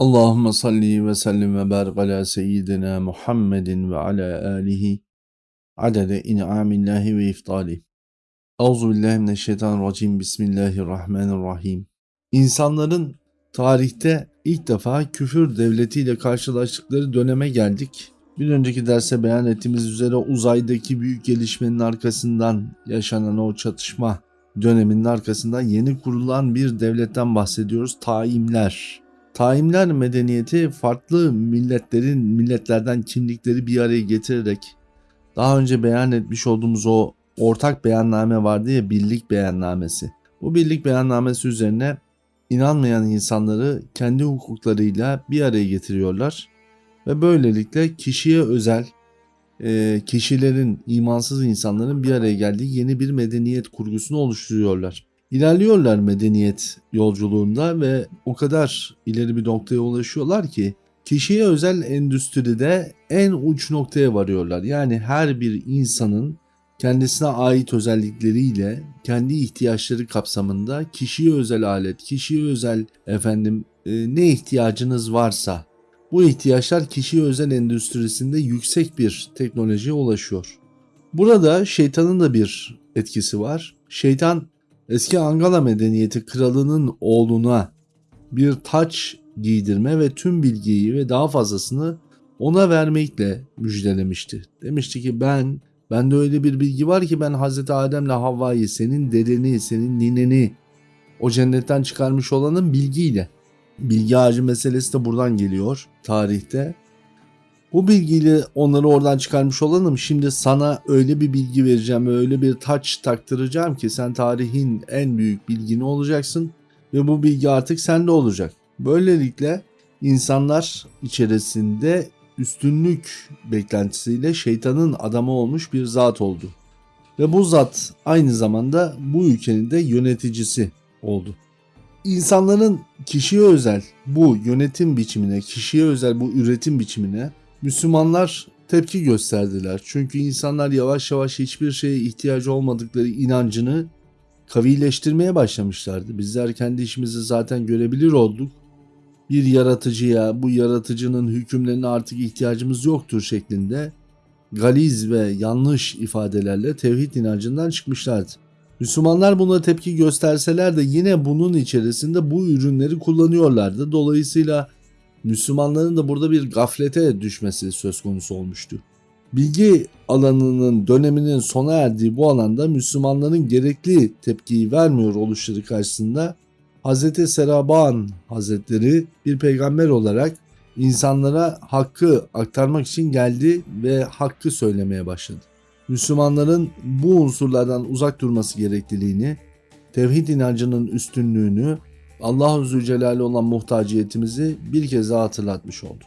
Allahümme salli ve sellim ve barik ala seyyidina Muhammedin ve ala alihi adede in'amillahi ve iftali. Euzu billahi mineşşeytanirracim. Bismillahirrahmanirrahim. İnsanların tarihte ilk defa küfür devletiyle karşılaştıkları döneme geldik. Bir önceki derse beyan ettiğimiz üzere uzaydaki büyük gelişmenin arkasından yaşanan o çatışma döneminin arkasından yeni kurulan bir devletten bahsediyoruz. Taimler. Taimler medeniyeti farklı milletlerin milletlerden kimlikleri bir araya getirerek daha önce beyan etmiş olduğumuz o ortak beyanname vardı ya birlik beyannamesi. Bu birlik beyannamesi üzerine inanmayan insanları kendi hukuklarıyla bir araya getiriyorlar ve böylelikle kişiye özel e, kişilerin imansız insanların bir araya geldiği yeni bir medeniyet kurgusunu oluşturuyorlar. İlerliyorlar medeniyet yolculuğunda ve o kadar ileri bir noktaya ulaşıyorlar ki kişiye özel endüstride en uç noktaya varıyorlar. Yani her bir insanın kendisine ait özellikleriyle kendi ihtiyaçları kapsamında kişiye özel alet, kişiye özel efendim e, ne ihtiyacınız varsa bu ihtiyaçlar kişiye özel endüstrisinde yüksek bir teknolojiye ulaşıyor. Burada şeytanın da bir etkisi var. Şeytan eski Angala medeniyeti kralının oğluna bir taç giydirme ve tüm bilgiyi ve daha fazlasını ona vermekle müjdelemişti. Demişti ki ben, bende öyle bir bilgi var ki ben Hazreti Adem'le Havva'yı, senin dedeni, senin nineni o cennetten çıkarmış olanın bilgiyle. Bilgi ağacı meselesi de buradan geliyor tarihte. Bu bilgiyle onları oradan çıkarmış olanım şimdi sana öyle bir bilgi vereceğim öyle bir taç taktıracağım ki sen tarihin en büyük bilgini olacaksın ve bu bilgi artık sende olacak. Böylelikle insanlar içerisinde üstünlük beklentisiyle şeytanın adamı olmuş bir zat oldu. Ve bu zat aynı zamanda bu ülkenin de yöneticisi oldu. İnsanların kişiye özel bu yönetim biçimine, kişiye özel bu üretim biçimine Müslümanlar tepki gösterdiler. Çünkü insanlar yavaş yavaş hiçbir şeye ihtiyacı olmadıkları inancını kavileştirmeye başlamışlardı. Bizler kendi işimizi zaten görebilir olduk. Bir yaratıcıya, bu yaratıcının hükümlerine artık ihtiyacımız yoktur şeklinde galiz ve yanlış ifadelerle tevhid inancından çıkmışlardı. Müslümanlar buna tepki gösterseler de yine bunun içerisinde bu ürünleri kullanıyorlardı. Dolayısıyla Müslümanların da burada bir gaflete düşmesi söz konusu olmuştu. Bilgi alanının döneminin sona erdiği bu alanda Müslümanların gerekli tepkiyi vermiyor oluşları karşısında Hz. Seraban Hazretleri bir peygamber olarak insanlara hakkı aktarmak için geldi ve hakkı söylemeye başladı. Müslümanların bu unsurlardan uzak durması gerekliliğini, tevhid inancının üstünlüğünü Allahu Zülcelal'e olan muhtaciyetimizi bir kez daha hatırlatmış oldu.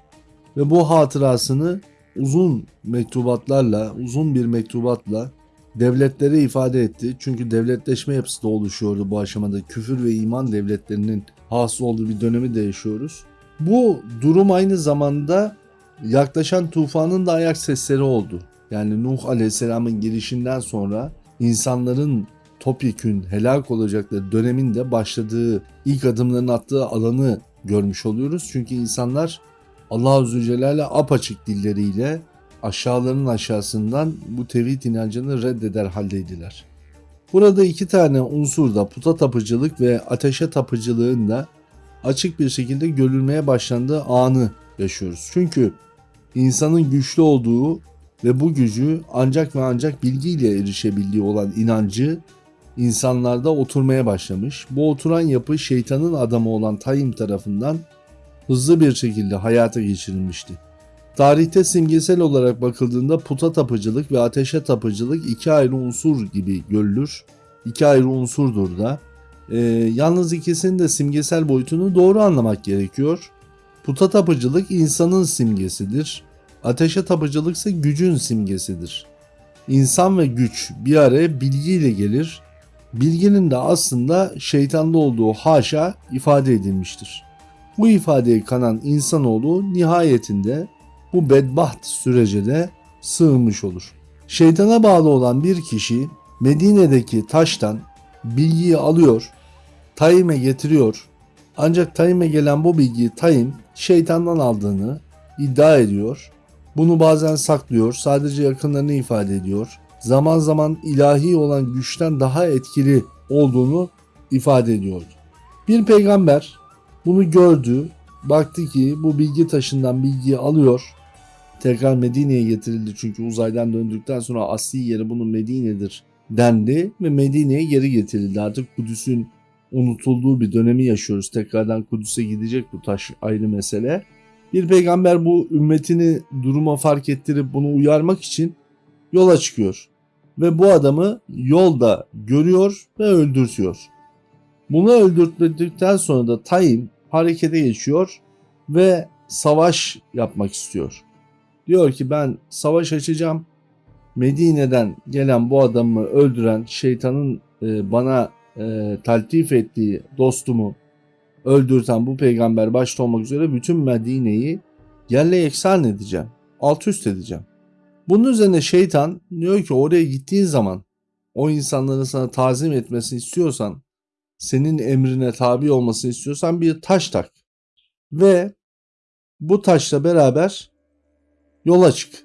Ve bu hatırasını uzun mektubatlarla, uzun bir mektubatla devletlere ifade etti. Çünkü devletleşme yapısı da oluşuyordu bu aşamada. Küfür ve iman devletlerinin hasıl olduğu bir dönemi de yaşıyoruz. Bu durum aynı zamanda yaklaşan tufanın da ayak sesleri oldu. Yani Nuh Aleyhisselam'ın girişinden sonra insanların topyekün helak olacakları döneminde başladığı ilk adımlarını attığı alanı görmüş oluyoruz. Çünkü insanlar Allah-u Zülcelal'e apaçık dilleriyle aşağıların aşağısından bu tevhid inancını reddeder haldeydiler. Burada iki tane unsur da puta tapıcılık ve ateşe tapıcılığın da açık bir şekilde görülmeye başlandığı anı yaşıyoruz. Çünkü insanın güçlü olduğu ve bu gücü ancak ve ancak bilgiyle erişebildiği olan inancı insanlarda oturmaya başlamış. Bu oturan yapı şeytanın adamı olan Tayyim tarafından hızlı bir şekilde hayata geçirilmişti. Tarihte simgesel olarak bakıldığında puta tapıcılık ve ateşe tapıcılık iki ayrı unsur gibi görülür. İki ayrı unsurdur da. Ee, yalnız ikisinin de simgesel boyutunu doğru anlamak gerekiyor. Puta tapıcılık insanın simgesidir. Ateşe tapıcılık ise gücün simgesidir. İnsan ve güç bir araya bilgiyle gelir bilginin de aslında şeytanda olduğu haşa ifade edilmiştir. Bu ifadeye kanan insanoğlu nihayetinde bu bedbaht sürece de sığınmış olur. Şeytana bağlı olan bir kişi Medine'deki taştan bilgiyi alıyor, Tayyip'e getiriyor Ancak Tayyip'e gelen bu bilgiyi Tayyip şeytandan aldığını iddia ediyor. Bunu bazen saklıyor, sadece yakınlarını ifade ediyor. Zaman zaman ilahi olan güçten daha etkili olduğunu ifade ediyordu. Bir peygamber bunu gördü, baktı ki bu bilgi taşından bilgiyi alıyor. Tekrar Medine'ye getirildi çünkü uzaydan döndükten sonra asli yeri bunun Medine'dir dendi ve Medine'ye geri getirildi. Artık Kudüs'ün unutulduğu bir dönemi yaşıyoruz. Tekrardan Kudüs'e gidecek bu taş ayrı mesele. Bir peygamber bu ümmetini duruma fark ettirip bunu uyarmak için yola çıkıyor. Ve bu adamı yolda görüyor ve öldürtüyor. Bunu öldürttikten sonra da Tayyip harekete geçiyor ve savaş yapmak istiyor. Diyor ki ben savaş açacağım. Medine'den gelen bu adamı öldüren şeytanın e, bana e, taltif ettiği dostumu öldürten bu peygamber başta olmak üzere bütün Medine'yi yerle yeksan edeceğim. Alt üst edeceğim. Bunun üzerine şeytan diyor ki oraya gittiğin zaman o insanların sana tazim etmesini istiyorsan senin emrine tabi olmasını istiyorsan bir taş tak. Ve bu taşla beraber yola çık.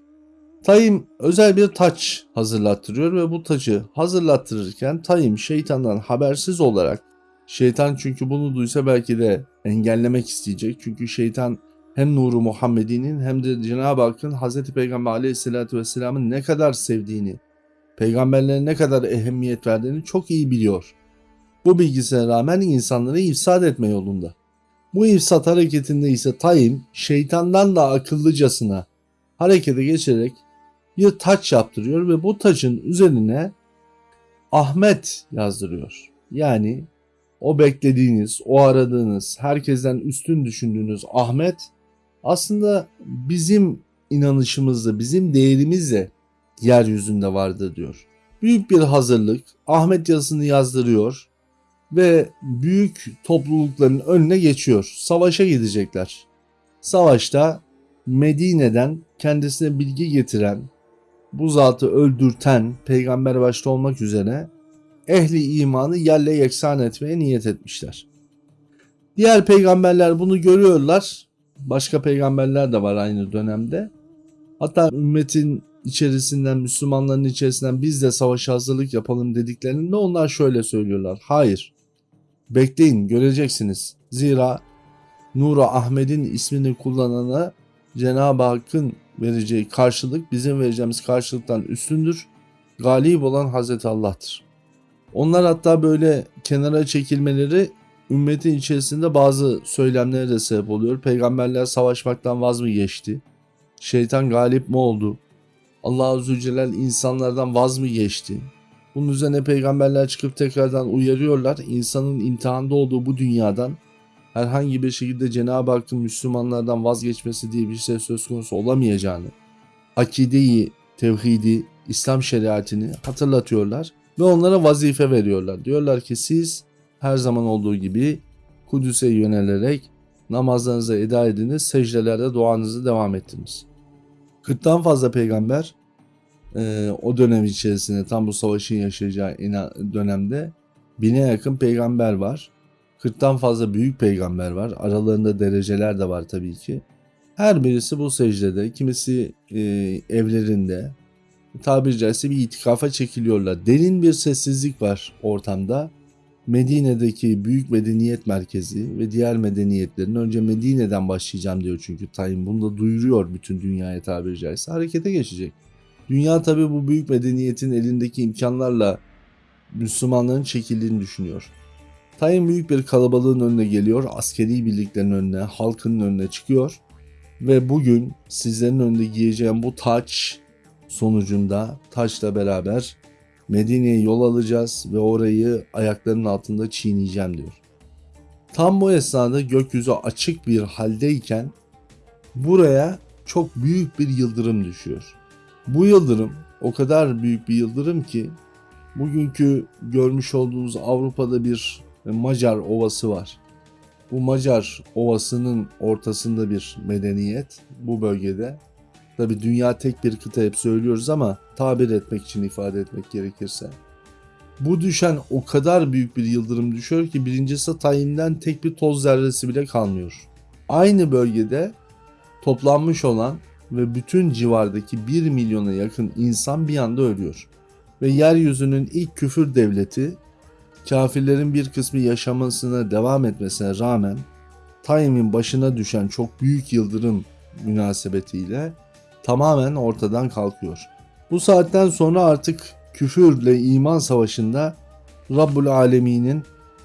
Tayyim özel bir taç hazırlattırıyor ve bu tacı hazırlattırırken Tayyim şeytandan habersiz olarak şeytan çünkü bunu duysa belki de engellemek isteyecek. Çünkü şeytan hem nuru Muhammed'inin hem de Cenab-ı Hakk'ın Hz. Peygamber aleyhissalatü vesselamın ne kadar sevdiğini, peygamberlere ne kadar ehemmiyet verdiğini çok iyi biliyor. Bu bilgisine rağmen insanları ifsad etme yolunda. Bu ifsat hareketinde ise Tayyim şeytandan da akıllıcasına harekete geçerek bir taç yaptırıyor ve bu taçın üzerine Ahmet yazdırıyor. Yani o beklediğiniz, o aradığınız, herkesten üstün düşündüğünüz Ahmet aslında bizim inanışımızda, bizim değerimizle yeryüzünde vardır diyor. Büyük bir hazırlık Ahmet yazısını yazdırıyor ve büyük toplulukların önüne geçiyor. Savaşa gidecekler. Savaşta Medine'den kendisine bilgi getiren, bu zatı öldürten peygamber başta olmak üzere ehli imanı yerle yeksan etmeye niyet etmişler. Diğer peygamberler bunu görüyorlar. Başka peygamberler de var aynı dönemde. Hatta ümmetin içerisinden, Müslümanların içerisinden biz de savaşa hazırlık yapalım dediklerinde onlar şöyle söylüyorlar. Hayır, bekleyin göreceksiniz. Zira Nura Ahmet'in ismini kullanana Cenab-ı Hakk'ın vereceği karşılık bizim vereceğimiz karşılıktan üstündür. Galip olan Hazreti Allah'tır. Onlar hatta böyle kenara çekilmeleri ümmetin içerisinde bazı söylemlere de sebep oluyor. Peygamberler savaşmaktan vaz mı geçti? Şeytan galip mi oldu? Allah Azze Celal insanlardan vaz mı geçti? Bunun üzerine peygamberler çıkıp tekrardan uyarıyorlar. İnsanın imtihanda olduğu bu dünyadan herhangi bir şekilde Cenab-ı Hakk'ın Müslümanlardan vazgeçmesi diye bir şey söz konusu olamayacağını, akideyi, tevhidi, İslam şeriatini hatırlatıyorlar ve onlara vazife veriyorlar. Diyorlar ki siz her zaman olduğu gibi Kudüs'e yönelerek namazlarınızı eda ediniz, secdelerde duanızı devam ettiniz. 40'tan fazla peygamber e, o dönem içerisinde tam bu savaşın yaşayacağı dönemde bine yakın peygamber var. 40'tan fazla büyük peygamber var. Aralarında dereceler de var tabii ki. Her birisi bu secdede, kimisi e, evlerinde, tabiri caizse bir itikafa çekiliyorlar. Derin bir sessizlik var ortamda. Medine'deki büyük medeniyet merkezi ve diğer medeniyetlerin önce Medine'den başlayacağım diyor çünkü Tayyip bunu da duyuruyor bütün dünyaya tabiri caizse harekete geçecek. Dünya tabi bu büyük medeniyetin elindeki imkanlarla Müslümanların çekildiğini düşünüyor. Tayyip büyük bir kalabalığın önüne geliyor, askeri birliklerin önüne, halkın önüne çıkıyor ve bugün sizlerin önünde giyeceğim bu taç sonucunda taçla beraber Medine'ye yol alacağız ve orayı ayaklarının altında çiğneyeceğim diyor. Tam bu esnada gökyüzü açık bir haldeyken buraya çok büyük bir yıldırım düşüyor. Bu yıldırım o kadar büyük bir yıldırım ki bugünkü görmüş olduğunuz Avrupa'da bir Macar ovası var. Bu Macar ovasının ortasında bir medeniyet bu bölgede. Tabi dünya tek bir kıta hep söylüyoruz ama tabir etmek için ifade etmek gerekirse. Bu düşen o kadar büyük bir yıldırım düşüyor ki birincisi tayinden tek bir toz zerresi bile kalmıyor. Aynı bölgede toplanmış olan ve bütün civardaki 1 milyona yakın insan bir anda ölüyor. Ve yeryüzünün ilk küfür devleti kafirlerin bir kısmı yaşamasına devam etmesine rağmen Tayyip'in başına düşen çok büyük yıldırım münasebetiyle tamamen ortadan kalkıyor. Bu saatten sonra artık küfürle iman savaşında Rabbul Alemin'in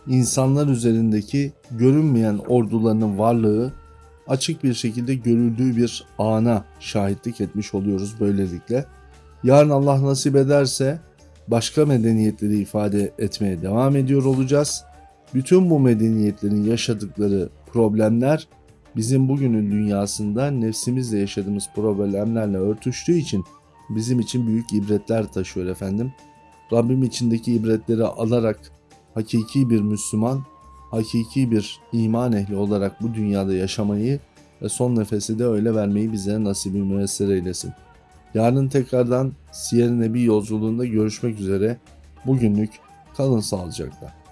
insanlar üzerindeki görünmeyen ordularının varlığı açık bir şekilde görüldüğü bir ana şahitlik etmiş oluyoruz böylelikle. Yarın Allah nasip ederse başka medeniyetleri ifade etmeye devam ediyor olacağız. Bütün bu medeniyetlerin yaşadıkları problemler bizim bugünün dünyasında nefsimizle yaşadığımız problemlerle örtüştüğü için bizim için büyük ibretler taşıyor efendim. Rabbim içindeki ibretleri alarak hakiki bir Müslüman, hakiki bir iman ehli olarak bu dünyada yaşamayı ve son nefesi de öyle vermeyi bize nasibi müessir eylesin. Yarın tekrardan Siyer-i Nebi yolculuğunda görüşmek üzere. Bugünlük kalın sağlıcakla.